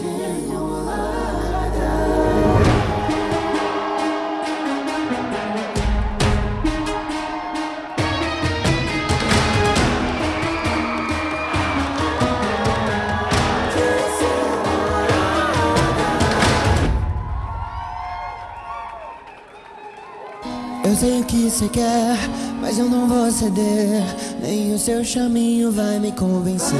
Eu sei o que você quer, mas eu não vou ceder. Nem o seu chaminho vai me convencer.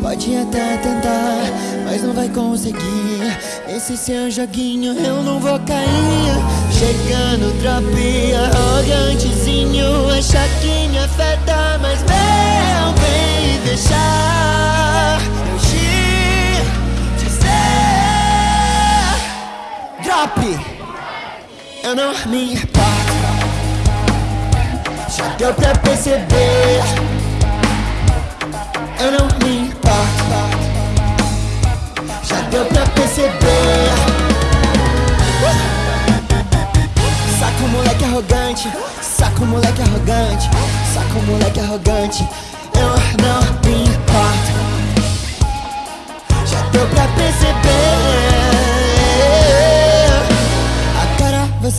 Pode até tentar mas não vai conseguir. Esse seu joguinho eu não vou cair. Chegando, tropia, arrogantezinho. Acha que me afeta, mas meu bem, deixar eu te dizer. Drop! Eu não me importo Já deu pra perceber Eu não me importo Saco moleque arrogante. Eu não me importo. Já deu pra perceber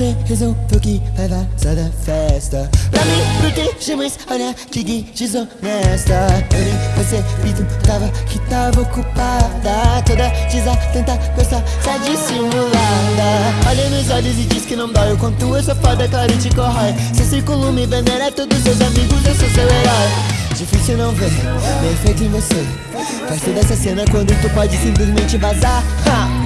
você resolveu que vai vazar da festa. Pra me proteger, mas olha que desonesta. Eu nem percebi, tava que tava ocupada. Toda desatenta, gostosa dissimulada Olha nos olhos e diz que não dói. O quanto eu sou foda, claro, te corrói. Seu círculo me venera, todos seus amigos, eu sou seu herói. Difícil não ver, bem feito em você. Faz toda essa cena quando tu pode simplesmente vazar. Ha!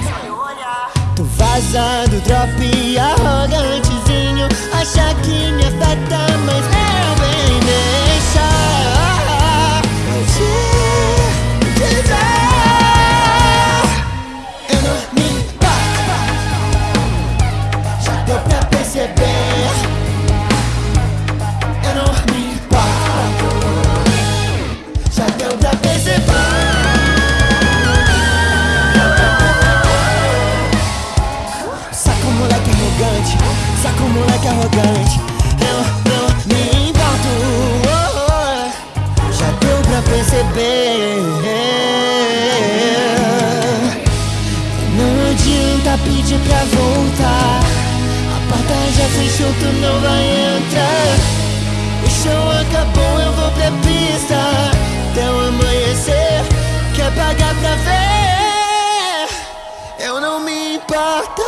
Tu vaza do drop arrogantezinho. Acha que me afeta, mas Adianta pedir pra voltar. A porta já fechou, tu não vai entrar. O show acabou, eu vou pra pista. Até o amanhecer Quer pagar pra ver? Eu não me importo